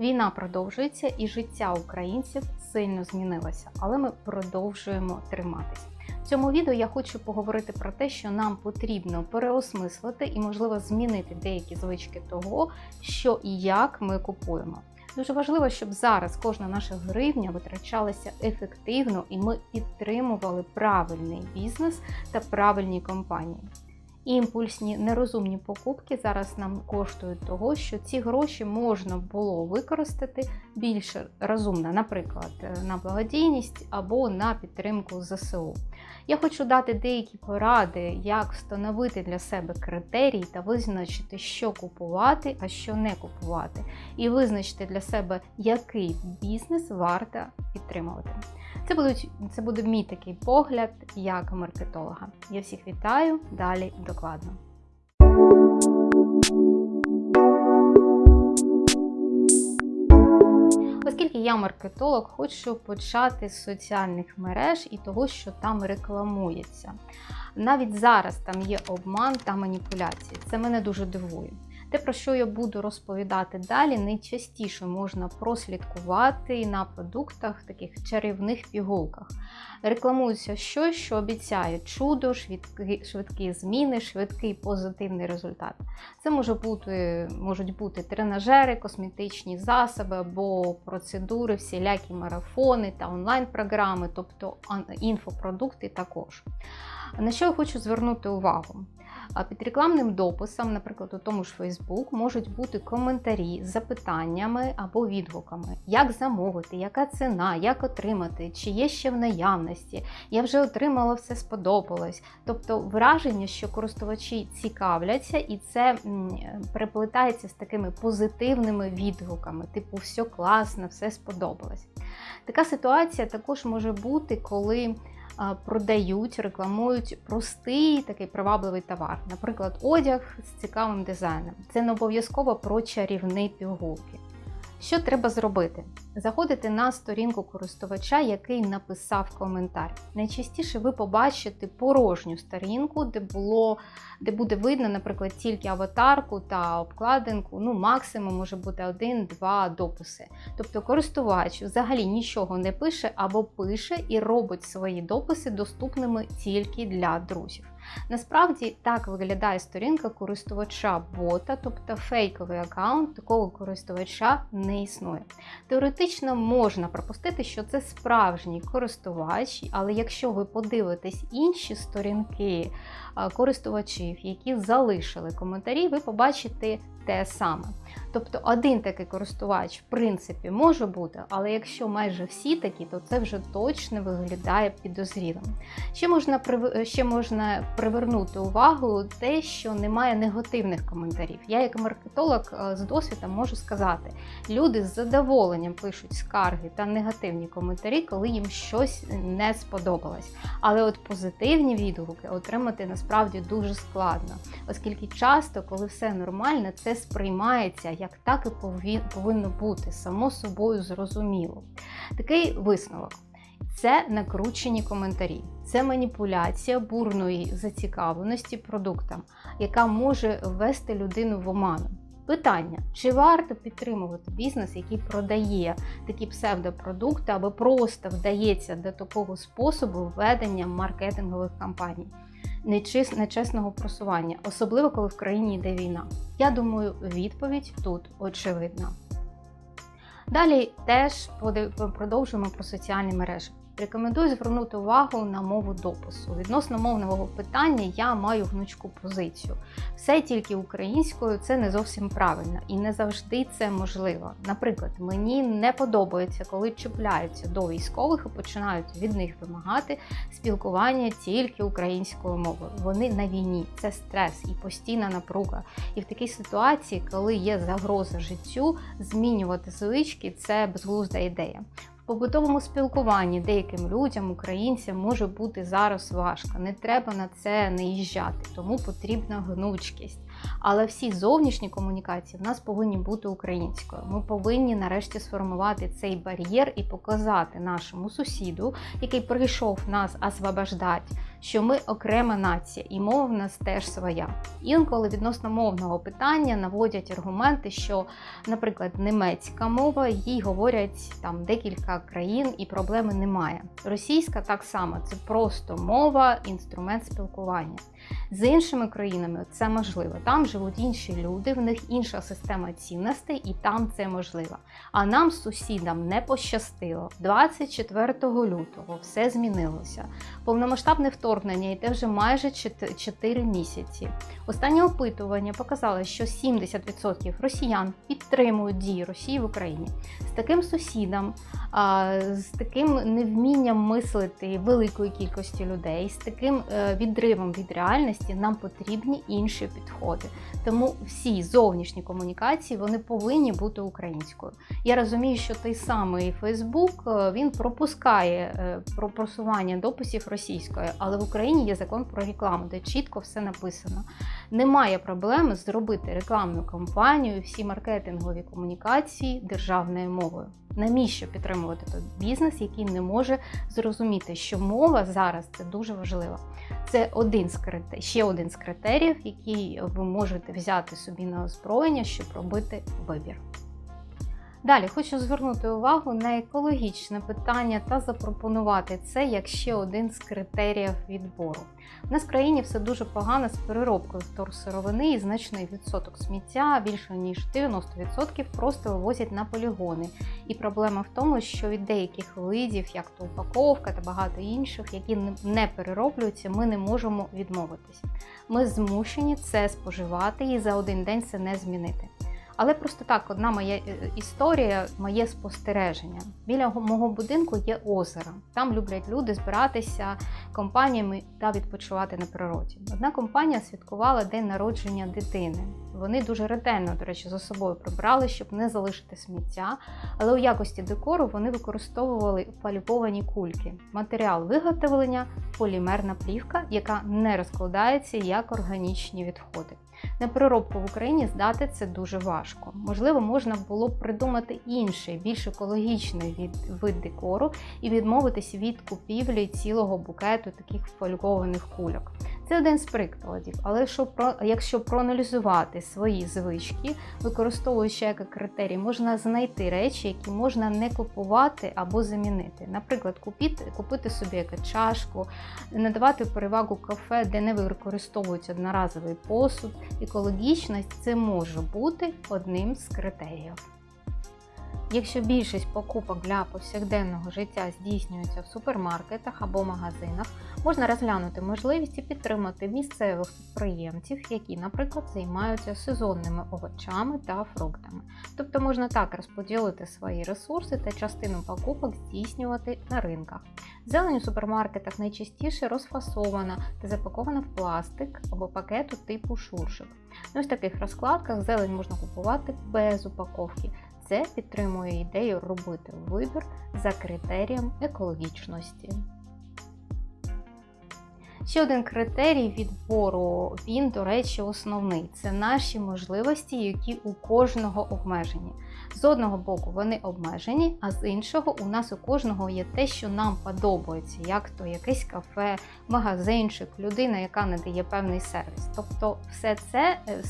Війна продовжується і життя українців сильно змінилося, але ми продовжуємо триматися. В цьому відео я хочу поговорити про те, що нам потрібно переосмислити і, можливо, змінити деякі звички того, що і як ми купуємо. Дуже важливо, щоб зараз кожна наша гривня витрачалася ефективно і ми підтримували правильний бізнес та правильні компанії. Імпульсні нерозумні покупки зараз нам коштують того, що ці гроші можна було використати більш розумно, наприклад, на благодійність або на підтримку ЗСУ. Я хочу дати деякі поради, як встановити для себе критерії та визначити, що купувати, а що не купувати, і визначити для себе, який бізнес варто підтримувати. Це будуть це буде мій такий погляд як маркетолога. Я всіх вітаю далі докладно. Оскільки я маркетолог, хочу почати з соціальних мереж і того, що там рекламується. Навіть зараз там є обман та маніпуляції. Це мене дуже дивує. Те, про що я буду розповідати далі, найчастіше можна прослідкувати на продуктах, таких чарівних пігулках. Рекламується щось, що обіцяє чудо, швидкі, швидкі зміни, швидкий позитивний результат. Це може бути, можуть бути тренажери, косметичні засоби або процедури, всілякі марафони та онлайн-програми, тобто інфопродукти також. На що я хочу звернути увагу? Під рекламним дописом, наприклад, у тому ж Facebook, можуть бути коментарі з запитаннями або відгуками, як замовити, яка ціна, як отримати, чи є ще в наявності, я вже отримала, все сподобалось. Тобто враження, що користувачі цікавляться, і це переплетається з такими позитивними відгуками, типу, все класно, все сподобалось. Така ситуація також може бути, коли продають, рекламують простий такий привабливий товар, наприклад, одяг з цікавим дизайном. Це не обов'язково про чарівні пігулки. Що треба зробити? Заходите на сторінку користувача, який написав коментар. Найчастіше ви побачите порожню сторінку, де було, де буде видно, наприклад, тільки аватарку та обкладинку. Ну, максимум може бути один-два дописи. Тобто користувач взагалі нічого не пише або пише і робить свої дописи доступними тільки для друзів. Насправді так виглядає сторінка користувача бота, тобто фейковий аккаунт такого користувача не існує. Теоретично можна пропустити, що це справжній користувач, але якщо ви подивитесь інші сторінки користувачів, які залишили коментарі, ви побачите те саме. Тобто один такий користувач, в принципі, може бути, але якщо майже всі такі, то це вже точно виглядає підозрілим. Ще можна ще можна привернути увагу те, що немає негативних коментарів. Я, як маркетолог е, з досвідом, можу сказати, люди з задоволенням пишуть скарги та негативні коментарі, коли їм щось не сподобалось. Але от позитивні відгуки отримати насправді дуже складно, оскільки часто, коли все нормально, це сприймається як так і повинно бути, само собою зрозуміло. Такий висновок. Це накручені коментарі, це маніпуляція бурної зацікавленості продуктом, яка може ввести людину в оману. Питання: чи варто підтримувати бізнес, який продає такі псевдопродукти, або просто вдається до такого способу ведення маркетингових кампаній? Нечесного просування, особливо коли в країні йде війна? Я думаю, відповідь тут очевидна. Далі теж продовжуємо про соціальні мережі. Рекомендую звернути увагу на мову допису. Відносно мовного питання я маю гнучку позицію. Все тільки українською це не зовсім правильно і не завжди це можливо. Наприклад, мені не подобається, коли чіпляються до військових і починають від них вимагати спілкування тільки українською мовою. Вони на війні, це стрес і постійна напруга. І в такій ситуації, коли є загроза життю, змінювати звички це безглузда ідея побутовому спілкуванні деяким людям, українцям може бути зараз важко. Не треба на це не їжджати, тому потрібна гнучкість. Але всі зовнішні комунікації в нас повинні бути українською. Ми повинні нарешті сформувати цей бар'єр і показати нашому сусіду, який прийшов нас освобождати, що ми окрема нація, і мова в нас теж своя. Інколи відносно мовного питання наводять аргументи, що, наприклад, німецька мова, їй говорять там декілька країн, і проблеми немає. Російська так само це просто мова, інструмент спілкування. З іншими країнами це можливо. Там живуть інші люди, в них інша система цінностей, і там це можливо. А нам, сусідам, не пощастило. 24 лютого все змінилося. Повномасштабне вторгнення йде вже майже 4 місяці. Останнє опитування показало, що 70% росіян підтримують дії Росії в Україні. З таким сусідом, з таким невмінням мислити великої кількості людей, з таким е, відривом від реальності нам потрібні інші підходи. Тому всі зовнішні комунікації вони повинні бути українською. Я розумію, що той самий Фейсбук він пропускає е, про просування дописів російською, але в Україні є закон про рекламу, де чітко все написано. Немає проблеми зробити рекламну кампанію, всі маркетингові комунікації державною мовою. Навіщо підтримувати той бізнес, який не може зрозуміти, що мова зараз це дуже важливо. Це один з критерій, ще один з критеріїв, який ви можете взяти собі на озброєння, щоб робити вибір. Далі хочу звернути увагу на екологічне питання та запропонувати це як ще один з критеріїв відбору. У нас в країні все дуже погано з переробкою вторсировини і значний відсоток сміття, більше ніж 90% просто вивозять на полігони. І проблема в тому, що від деяких видів, як то упаковка та багато інших, які не перероблюються, ми не можемо відмовитись. Ми змушені це споживати і за один день це не змінити. Але просто так, одна моя е, історія, моє спостереження. Біля мого будинку є озеро. Там люблять люди збиратися компаніями та відпочивати на природі. Одна компанія святкувала день народження дитини. Вони дуже ретельно, до речі, за собою прибрали, щоб не залишити сміття. Але у якості декору вони використовували фальбовані кульки. Матеріал виготовлення полімерна плівка, яка не розкладається як органічні відходи. На переробку в Україні здати це дуже важко. Можливо, можна було б придумати інший, більш екологічний від, вид декору і відмовитись від купівлі цілого букету таких фольгованих кульок. Це один з прикладів, але якщо проаналізувати свої звички, використовуючи як критерій, можна знайти речі, які можна не купувати або замінити. Наприклад, купити, купити собі яку чашку, надавати перевагу кафе, де не використовують одноразовий посуд. Екологічність це може бути одним з критеріїв. Якщо більшість покупок для повсякденного життя здійснюється в супермаркетах або магазинах, можна розглянути можливість і підтримати місцевих підприємців, які, наприклад, займаються сезонними овочами та фруктами. Тобто можна так розподілити свої ресурси та частину покупок здійснювати на ринках. Зелень у супермаркетах найчастіше розфасована та запакована в пластик або пакету типу шуршик. На ось таких розкладках зелень можна купувати без упаковки. Це підтримує ідею робити вибір за критерієм екологічності. Ще один критерій відбору, він, до речі, основний це наші можливості, які у кожного обмежені. З одного боку, вони обмежені, а з іншого, у нас у кожного є те, що нам подобається, як то якесь кафе, магазинчик, людина, яка надає певний сервіс. Тобто, все це е,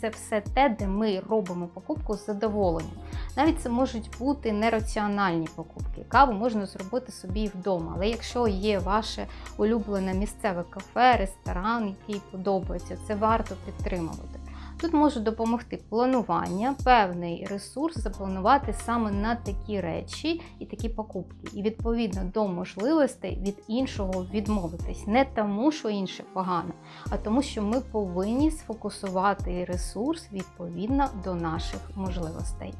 це все те, де ми робимо покупку з задоволенням. Навіть це можуть бути нераціональні покупки. Каву можна зробити собі вдома, але якщо є ваше улюблене місцеве кафе, ресторан, який подобається, це варто підтримувати. Тут може допомогти планування, певний ресурс запланувати саме на такі речі і такі покупки, і відповідно до можливостей від іншого відмовитись. Не тому, що інше погано, а тому, що ми повинні сфокусувати ресурс відповідно до наших можливостей.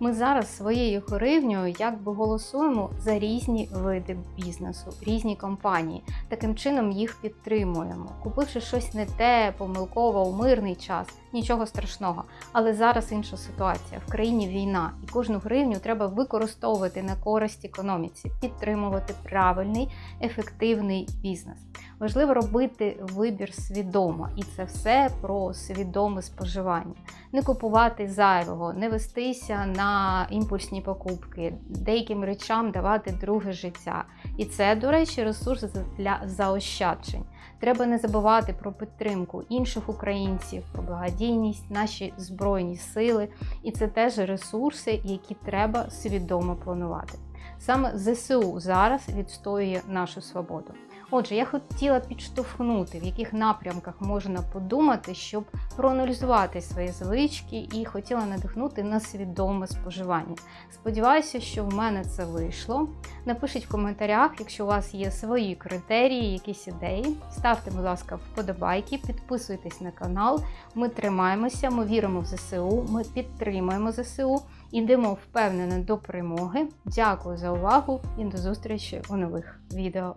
Ми зараз своєю гривнею якби голосуємо за різні види бізнесу, різні компанії. Таким чином їх підтримуємо. Купивши щось не те, помилково у мирний час, нічого страшного. Але зараз інша ситуація. В країні війна, і кожну гривню треба використовувати на користь економіці, підтримувати правильний, ефективний бізнес. Важливо робити вибір свідомо, і це все про свідоме споживання. Не купувати зайвого, не вестися на імпульсні покупки, деяким речам давати друге життя. І це, до речі, ресурс для заощаджень. Треба не забувати про підтримку інших українців, про благодійність, наші збройні сили, і це теж ресурси, які треба свідомо планувати. Саме ЗСУ зараз відстоює нашу свободу. Отже, я хотіла підштовхнути, в яких напрямках можна подумати, щоб проаналізувати свої звички, і хотіла надихнути на свідоме споживання. Сподіваюся, що в мене це вийшло. Напишіть в коментарях, якщо у вас є свої критерії, якісь ідеї. Ставте, будь ласка, вподобайки, підписуйтесь на канал. Ми тримаємося, ми віримо в ЗСУ, ми підтримуємо ЗСУ. Ідемо впевнено до перемоги. Дякую за увагу і до зустрічі у нових відео.